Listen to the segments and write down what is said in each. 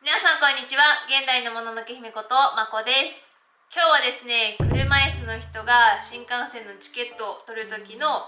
皆さんこんにちは。現代のもののけ姫ことまこです。今日はですね車椅子の人が新幹線のチケットを取る時の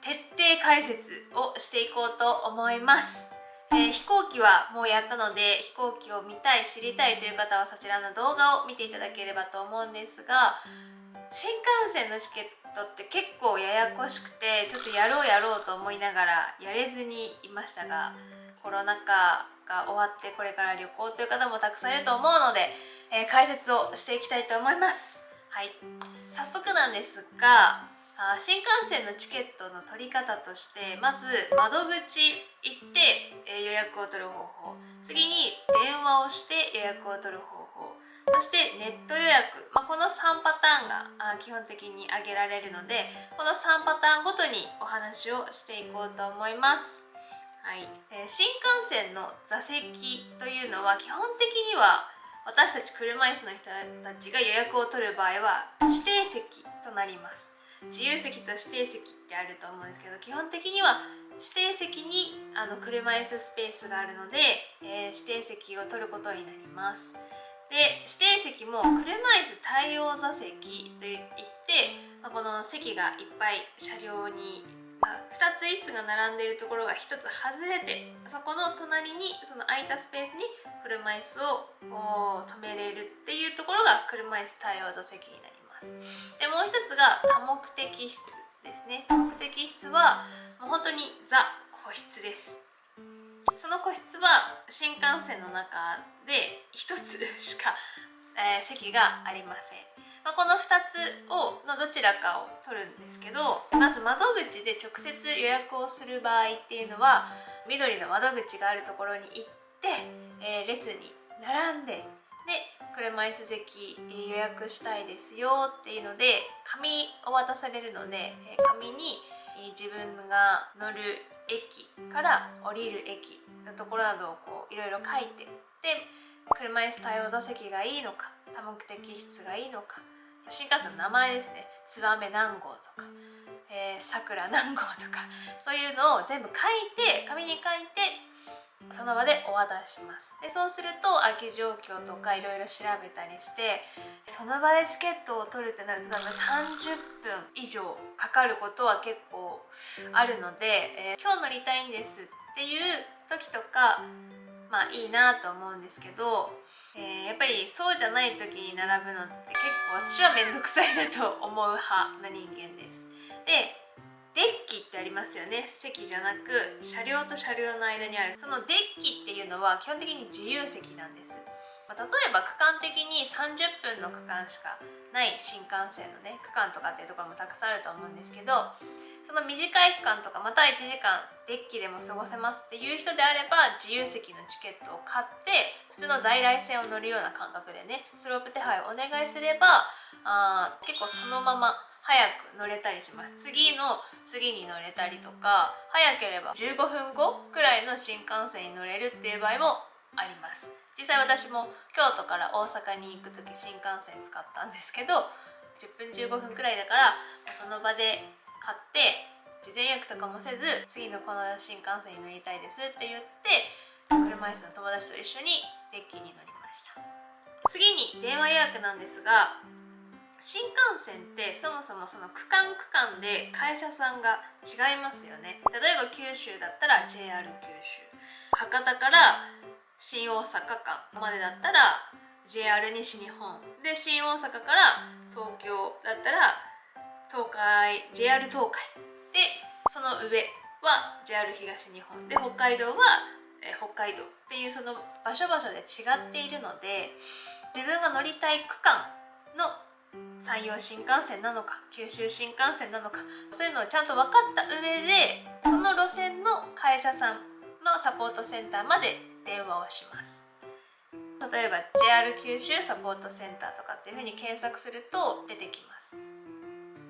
徹底解説をしていこうと思います。えー、飛行機はもうやったので飛行機を見たい知りたいという方はそちらの動画を見ていただければと思うんですが新幹線のチケットって結構ややこしくてちょっとやろうやろうと思いながらやれずにいましたがコロナ禍が終わってこれから旅行という方もたくさんいると思うので、えー、解説をしていきたいと思います。はい。早速なんですがあ新幹線のチケットの取り方としてまず窓口行って、え予約を取る方法。次に電話をして予約を取る方法。そしてネット予約、まあ、この3パターンが基本的に挙げられるのでこの3パターンごとにお話をしていこうと思いますはい。えー、新幹線の座席というのは基本的には私たち車椅子の人たちが予約を取る場合は指定席となります。自由席と指定席ってあると思うんですけど基本的には指定席にあの車椅子スペースがあるので、えー、指定席を取ることになります。で指定席も車椅子対応座席といって、まあ、この席がいっぱい車両に2つ椅子が並んでいるところが1つ外れてそこの隣にその空いたスペースに車椅子を止めれるっていうところが車椅子対応座席になります。でもう一つが多目的室ですね。多目的室はもう本当にザ個室です。その個室は新幹線の中で1つしか、えー、席がありません。まあ、この2つをのどちらかを取るんですけどまず窓口で直接予約をする場合っていうのは緑の窓口があるところに行って、えー、列に並んでで車椅子席予約したいですよっていうので紙を渡されるので紙に自分が乗る駅から降りる駅のところなどをこういろいろ書いてで車椅子対応座席がいいのか多目的室がいいのか新幹線の名前ですね。ツバメ何号とかさくら何号とかそういうのを全部書いて紙に書いてその場でお渡しします。でそうすると空き状況とかいろいろ調べたりしてその場でチケットを取るってなると多分30分以上かかることは結構あるので、えー、今日乗りたいんですっていう時とかまあいいなと思うんですけどえー、やっぱりそうじゃない時に並ぶのって結構私は面倒くさいなと思う派な人間です。でデッキってありますよね。席じゃなく車両と車両の間にある。そのデッキっていうのは基本的に自由席なんです、まあ、例えば区間的に30分の区間しかない新幹線のね区間とかっていうところもたくさんあると思うんですけどその短い区間とかまた1時間デッキでも過ごせますっていう人であれば自由席のチケットを買って普通の在来線を乗るような感覚でねスロープ手配をお願いすればあ結構そのまま早く乗れたりします。次の次に乗れたりとか早ければ15分後くらいの新幹線に乗れるっていう場合もあります。実際私も京都から大阪に行く時新幹線使ったんですけど10分15分くらいだからその場で買って事前予約とかもせず次のこの新幹線に乗りたいですって言って車椅子の友達と一緒にデッキに乗りました。次に電話予約なんですが新幹線ってそもそもその区間区間で会社さんが違いますよね。例えば九州だったら JR 九州。博多から新大阪間までだったら JR 西日本。で新大阪から東京だったら東海 JR 東海。でその上は JR 東日本。で北海道はえ北海道っていうその場所場所で違っているので自分が乗りたい区間の山陽新幹線なのか九州新幹線なのかそういうのをちゃんと分かった上でその路線の会社さんのサポートセンターまで電話をします。例えば JR 九州サポートセンターとかっていうふうに検索すると出てきます。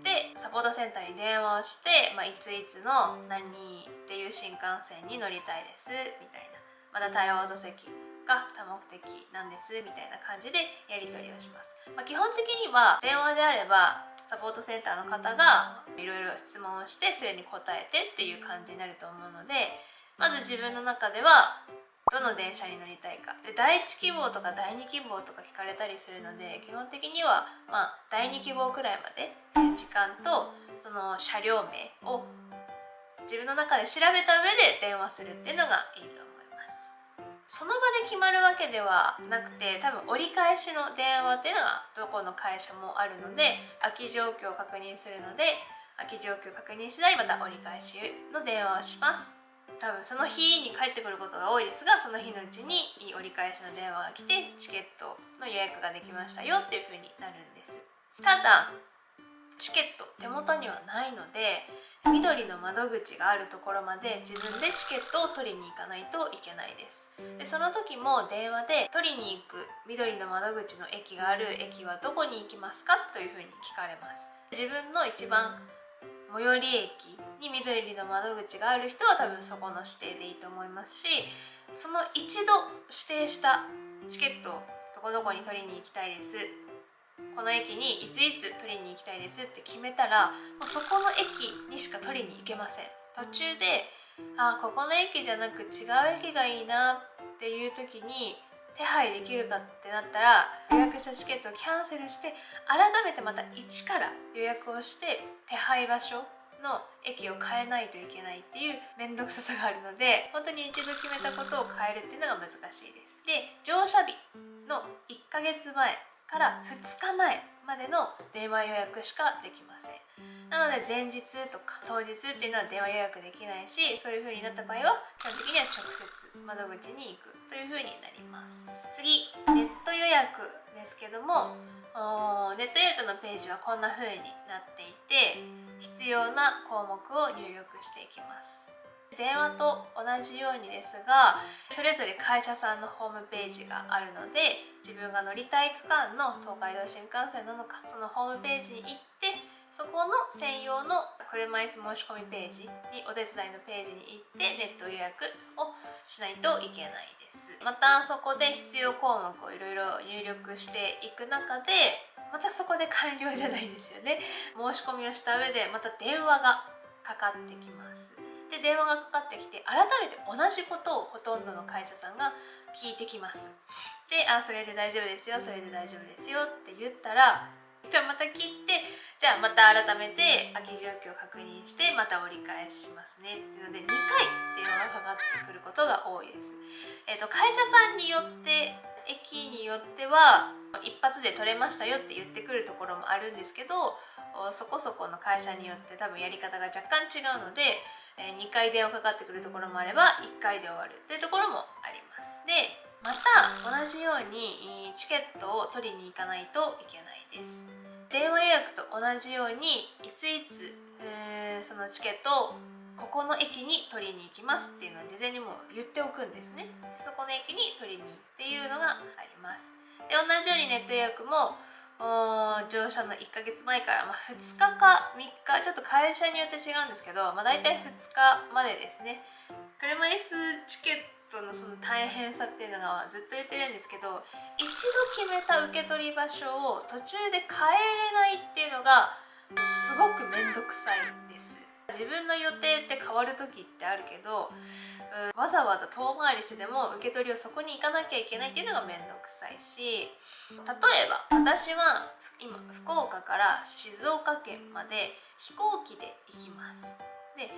でサポートセンターに電話をして、まあ、いついつの何っていう新幹線に乗りたいですみたいな。まだ対応座席が多目的なんですみたいな感じでやり取りをします、まあ、基本的には電話であればサポートセンターの方がいろいろ質問をしてそれに答えてっていう感じになると思うのでまず自分の中ではどの電車に乗りたいか。で第1希望とか第2希望とか聞かれたりするので基本的には、まあ、第2希望くらいまで時間とその車両名を自分の中で調べた上で電話するっていうのがいいと思います。その場で決まるわけではなくて多分折り返しの電話っていうのがどこの会社もあるので空き状況を確認するので空き状況を確認次第また折り返しの電話をします。多分その日に帰ってくることが多いですがその日のうちに折り返しの電話が来てチケットの予約ができましたよっていう風になるんです。ただチケット手元にはないので緑の窓口があるところまで自分でチケットを取りに行かないといけないです。でその時も電話で取りに行く緑の窓口の駅がある駅はどこに行きますかというふうに聞かれます。自分の一番最寄り駅に緑の窓口がある人は多分そこの指定でいいと思いますしその一度指定したチケットをどこどこに取りに行きたいです。この駅にいついつ取りに行きたいですって決めたらもうそこの駅にしか取りに行けません。途中であここの駅じゃなく違う駅がいいなっていう時に手配できるかってなったら予約したチケットをキャンセルして改めてまた一から予約をして手配場所の駅を変えないといけないっていう面倒くささがあるので本当に一度決めたことを変えるっていうのが難しいです。で乗車日の1ヶ月前から2日前までの電話予約しかできません。なので前日とか当日っていうのは電話予約できないしそういう風になった場合は基本的には直接窓口に行くという風になります。次ネット予約ですけどもネット予約のページはこんな風になっていて必要な項目を入力していきます。電話と同じようにですがそれぞれ会社さんのホームページがあるので自分が乗りたい区間の東海道新幹線なのかそのホームページに行ってそこの専用の車椅子申し込みページにお手伝いのページに行ってネット予約をしないといけないです。またそこで必要項目をいろいろ入力していく中でまたそこで完了じゃないですよね。申し込みをした上でまた電話がかかってきます。で電話がかかってきて改めて同じことをほとんどの会社さんが聞いてきます。で「あそれで大丈夫ですよそれで大丈夫ですよ」って言ったらじゃあまた切ってじゃあまた改めて空き状況を確認してまた折り返しますね。っていうので2回電話がかかってくることが多いです、えーと、会社さんによって駅によっては一発で取れましたよって言ってくるところもあるんですけどそこそこの会社によって多分やり方が若干違うのでえ2回電話かかってくるところもあれば1回で終わるというところもあります。でまた同じようにチケットを取りに行かないといけないです。電話予約と同じようにいついつ、えー、そのチケットをここの駅に取りに行きますっていうのを事前にも言っておくんですね。そこの駅に取りにっていうのがあります。で同じようにネット予約も乗車の1ヶ月前から、まあ、2日か3日ちょっと会社によって違うんですけど、まあ、大体2日までですね。車椅子チケットのその大変さっていうのがずっと言ってるんですけど一度決めた受け取り場所を途中で変えれないっていうのがすごく面倒くさいです自分の予定って変わる時ってあるけど、うん、わざわざ遠回りしてでも受け取りをそこに行かなきゃいけないっていうのが面倒くさいし例えば私は今福岡から静岡県まで飛行機で行きます。で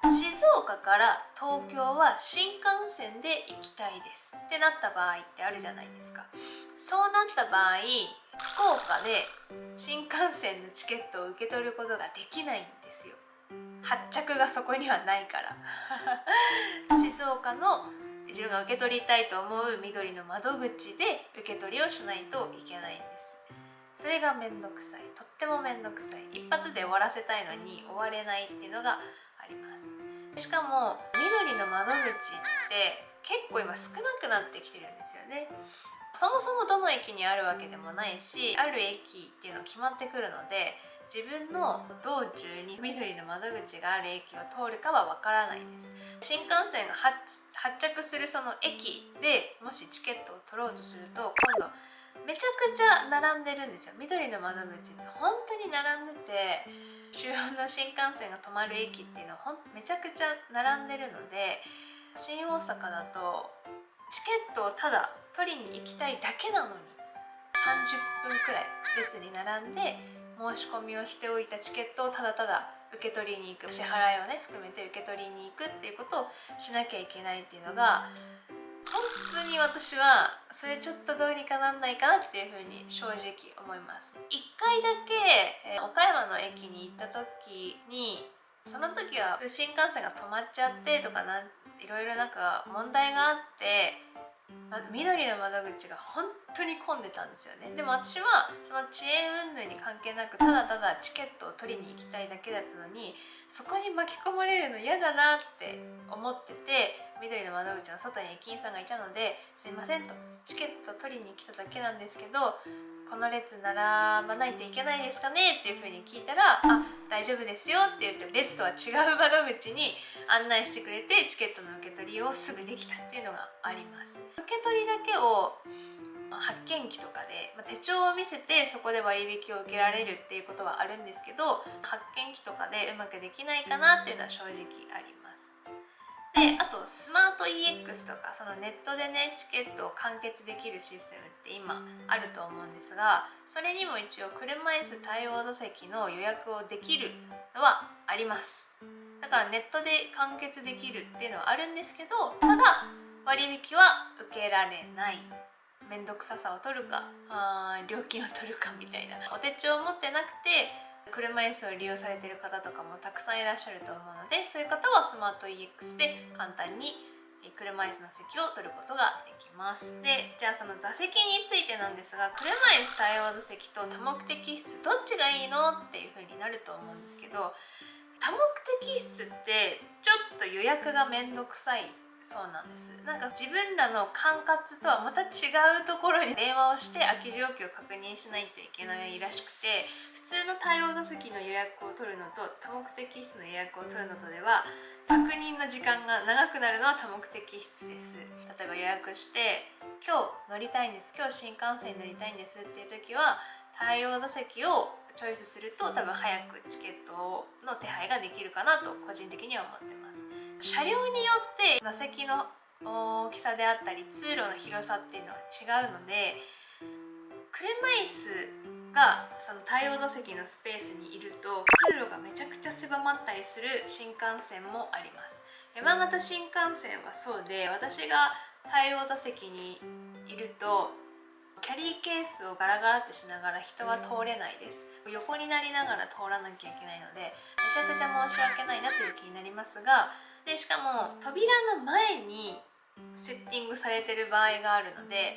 静岡から東京は新幹線で行きたいです。ってなった場合ってあるじゃないですか。そうなった場合福岡で新幹線のチケットを受け取ることができないんですよ発着がそこにはないから。静岡の自分が受け取りたいと思う緑の窓口で受け取りをしないといけないんです。それがめんどくさい。とってもめんどくさい。一発で終わらせたいのに終われないっていうのがあります。しかも緑の窓口って結構今少なくなってきてるんですよね。そもそもどの駅にあるわけでもないしある駅っていうの決まってくるので自分の道中に緑の窓口がある駅を通るかはわからないです。新幹線が発着するその駅でもしチケットを取ろうとすると今度めちゃくちゃ並んでるんですよ。緑の窓口って本当に並んでて主要の新幹線が止まる駅っていうのはめちゃくちゃ並んでるので新大阪だとチケットをただ取りに行きたいだけなのに30分くらい列に並んで申し込みをしておいたチケットをただただ受け取りに行く支払いをね含めて受け取りに行くっていうことをしなきゃいけないっていうのが本当に私はそれちょっとどうにかなんないかなっていうふうに正直思います。1回だけえ岡山の駅に行った時にその時は新幹線が止まっちゃってとかなんいろいろなんか問題があって緑の窓口が本当に混んでたんですよね。でも私はその遅延云々に関係なくただただチケットを取りに行きたいだけだったのにそこに巻き込まれるの嫌だなって思ってて緑の窓口の外に駅員さんがいたので「すいません」と「チケット取りに来ただけなんですけどこの列並ばないといけないですかねっていうふうに聞いたら「あ大丈夫ですよ」って言って列とは違う窓口に 案内してくれてチケットの受け取りをすぐできたっていうのがあります。受け取りだけを発見機とかで、ま手帳を見せてそこで割引を受けられるっていうことはあるんですけど発見機とかでうまくできないかなっていうのは正直あります。であとスマート EX とかそのネットでねチケットを完結できるシステムって今あると思うんですがそれにも一応車椅子対応座席の予約をできるのはあります。だからネットで完結できるっていうのはあるんですけどただ割引は受けられない。面倒くささを取るかあ料金を取るかみたいな。お手帳を持ってなくて車椅子を利用されてる方とかもたくさんいらっしゃると思うのでそういう方はスマート EX で簡単に車椅子の席を取ることができます。でじゃあその座席についてなんですが車椅子対応座席と多目的室どっちがいいのっていう風になると思うんですけど多目的室ってちょっと予約がめんどくさいそうなんです。なんか自分らの管轄とはまた違うところに電話をして空き状況を確認しないといけないらしくて普通の対応座席の予約を取るのと多目的室の予約を取るのとでは確認の時間が長くなるのは多目的室です。例えば予約して今日乗りたいんです今日新幹線に乗りたいんですっていう時は対応座席をチョイスすると多分早くチケットの手配ができるかなと個人的には思ってます。車両によって座席の大きさであったり通路の広さっていうのは違うので車椅子がその対応座席のスペースにいると通路がめちゃくちゃ狭まったりする新幹線もあります。山形新幹線はそうで私が対応座席にいるとキャリーケースをガラガラってしながら人は通れないです。横になりながら通らなきゃいけないのでめちゃくちゃ申し訳ないなという気になりますがでしかも扉の前にセッティングされてる場合があるので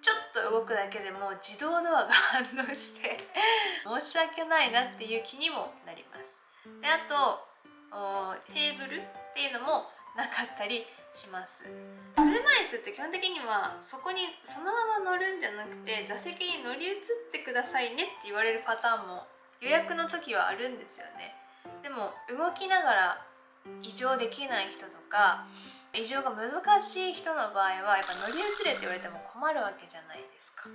ちょっと動くだけでも自動ドアが反応して 申し訳ないなっていう気にもなります。であとテーブルっていうのもなかったりします。車椅子って基本的にはそこにそのまま乗るんじゃなくて座席に乗り移ってくださいねって言われるパターンも予約の時はあるんですよね。でも動きながら異常できない人とか異常が難しい人の場合はやっぱ乗り移れって言われても困るわけじゃないですか。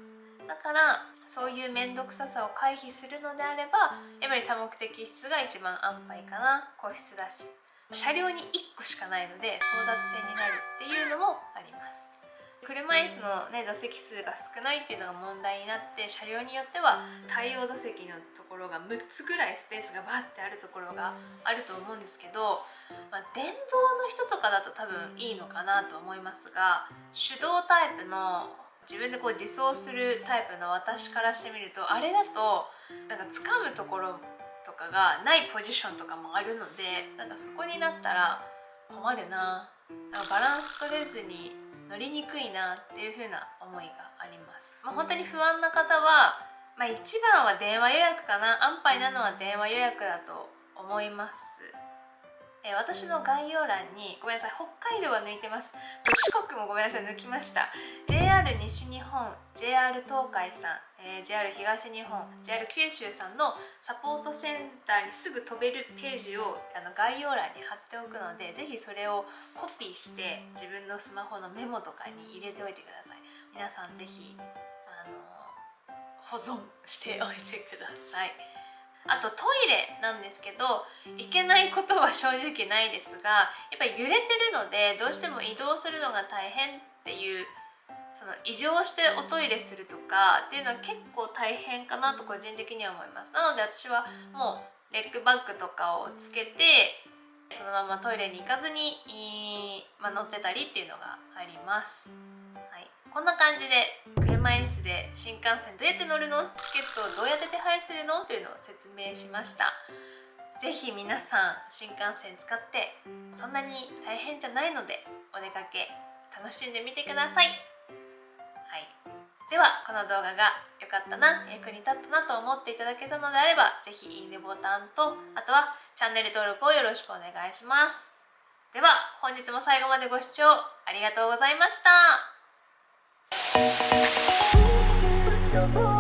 だからそういう面倒くささを回避するのであればやっぱり多目的室が一番安牌かな。個室だし。車両に1個しかないので争奪戦になるっていうのもあります。車椅子の、ね、座席数が少ないっていうのが問題になって車両によっては対応座席のところが6つぐらいスペースがバッてあるところがあると思うんですけど、まあ、電動の人とかだと多分いいのかなと思いますが手動タイプの自分でこう自走するタイプの私からしてみるとあれだとなんか掴むところとかがないポジションとかもあるのでなんかそこになったら困るな。なんかバランス取れずに乗りにくいなっていう風な思いがあります、まあ、本当に不安な方は、まあ、一番は電話予約かな。安牌なのは電話予約だと思います。えー、私の概要欄にごめんなさい北海道は抜いてます。四国もごめんなさい抜きました。JR 西日本 JR 東海さん、えー、JR 東日本 JR 九州さんのサポートセンターにすぐ飛べるページをあの概要欄に貼っておくのでぜひそれをコピーして自分のスマホのメモとかに入れておいてください。皆さんぜひあの保存しておいてください。あとトイレなんですけどいけないことは正直ないですがやっぱり揺れてるのでどうしても移動するのが大変っていうその異常しておトイレするとかっていうのは結構大変かなと個人的には思います。なので私はもうレッグバッグとかをつけてそのままトイレに行かずに、まあ、乗ってたりっていうのがあります、こんな感じで車椅子で新幹線どうやって乗るの？チケットをどうやって手配するの？というのを説明しました。是非皆さん新幹線使ってそんなに大変じゃないのでお出かけ楽しんでみてください、はい、ではこの動画が良かったな役に立ったなと思っていただけたのであれば是非いいねボタンとあとはチャンネル登録をよろしくお願いします。では本日も最後までご視聴ありがとうございました。you